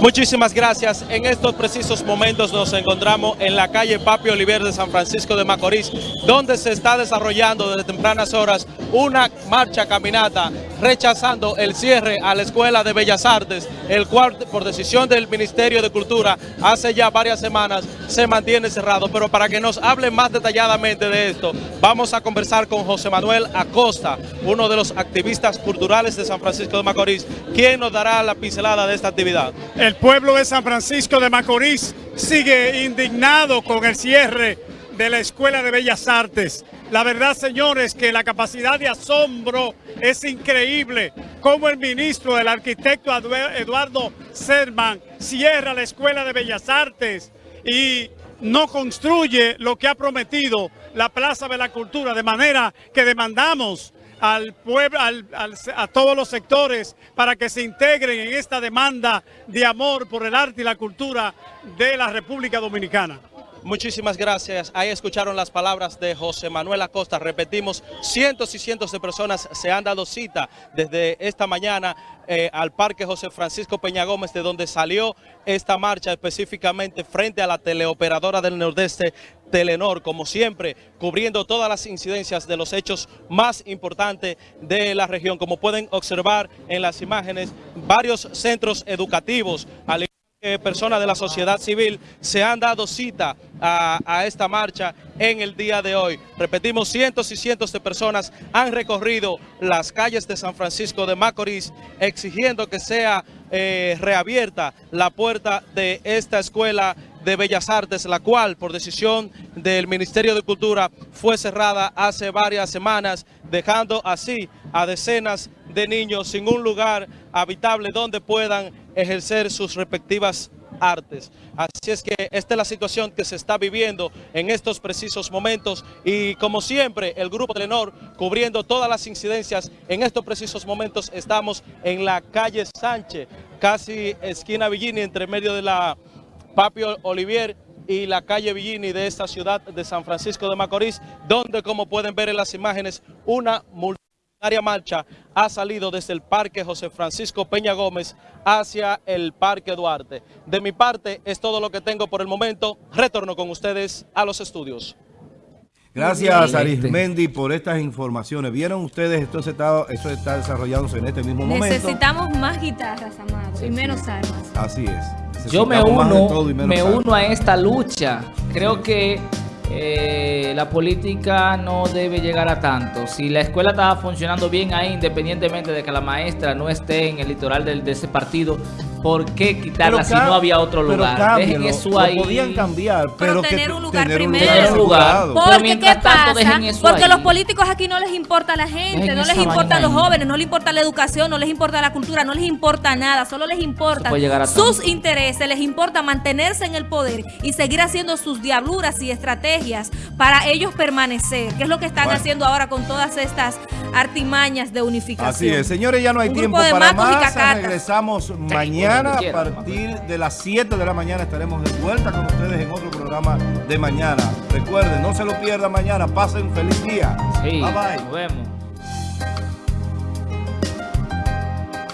Muchísimas gracias. En estos precisos momentos nos encontramos en la calle Papi Oliver de San Francisco de Macorís, donde se está desarrollando desde tempranas horas una marcha caminata rechazando el cierre a la Escuela de Bellas Artes, el cual por decisión del Ministerio de Cultura hace ya varias semanas se mantiene cerrado. Pero para que nos hable más detalladamente de esto, vamos a conversar con José Manuel Acosta, uno de los activistas culturales de San Francisco de Macorís, quien nos dará la pincelada de esta actividad. El pueblo de San Francisco de Macorís sigue indignado con el cierre de la Escuela de Bellas Artes. La verdad, señores, que la capacidad de asombro es increíble. Como el ministro, el arquitecto Eduardo Serman, cierra la Escuela de Bellas Artes y no construye lo que ha prometido la Plaza de la Cultura, de manera que demandamos al pueblo, a todos los sectores para que se integren en esta demanda de amor por el arte y la cultura de la República Dominicana. Muchísimas gracias. Ahí escucharon las palabras de José Manuel Acosta. Repetimos, cientos y cientos de personas se han dado cita desde esta mañana eh, al Parque José Francisco Peña Gómez, de donde salió esta marcha específicamente frente a la teleoperadora del Nordeste, Telenor, como siempre, cubriendo todas las incidencias de los hechos más importantes de la región. Como pueden observar en las imágenes, varios centros educativos, al personas de la sociedad civil se han dado cita a, esta marcha en el día de hoy. Repetimos, cientos y cientos de personas han recorrido las calles de San Francisco de Macorís exigiendo que sea eh, reabierta la puerta de esta escuela de Bellas Artes, la cual por decisión del Ministerio de Cultura fue cerrada hace varias semanas, dejando así a decenas de niños sin un lugar habitable donde puedan ejercer sus respectivas artes. Así es que esta es la situación que se está viviendo en estos precisos momentos y como siempre el Grupo Telenor cubriendo todas las incidencias en estos precisos momentos estamos en la calle Sánchez, casi esquina Villini entre medio de la Papio Olivier y la calle Villini de esta ciudad de San Francisco de Macorís, donde como pueden ver en las imágenes una multitud área marcha ha salido desde el Parque José Francisco Peña Gómez hacia el Parque Duarte. De mi parte es todo lo que tengo por el momento. Retorno con ustedes a los estudios. Gracias, Arismendi, por estas informaciones. ¿Vieron ustedes? Esto, está, esto está desarrollándose en este mismo momento. Necesitamos más guitarras, Amado, y menos armas. Así es. Yo me uno, me uno a esta lucha. Creo que eh, la política no debe llegar a tanto. Si la escuela estaba funcionando bien ahí, independientemente de que la maestra no esté en el litoral de ese partido, ¿por qué quitarla si no había otro lugar? Dejen eso ahí. podían cambiar, pero, tener un lugar tener primero. Un lugar. Porque ¿qué pasa? Porque los políticos aquí no les importa la gente, no les importa los jóvenes, no les importa la educación, no les importa la cultura, no les importa nada, solo les importa sus intereses, les importa mantenerse en el poder y seguir haciendo sus diabluras y estrategias para ellos permanecer, que es lo que están haciendo ahora con todas estas artimañas de unificación. Así es, señores, ya no hay tiempo para más, regresamos mañana mañana a partir de las 7 de la mañana estaremos de vuelta con ustedes en otro programa de mañana. Recuerden, no se lo pierdan mañana. Pasen un feliz día. bye bye. Nos vemos.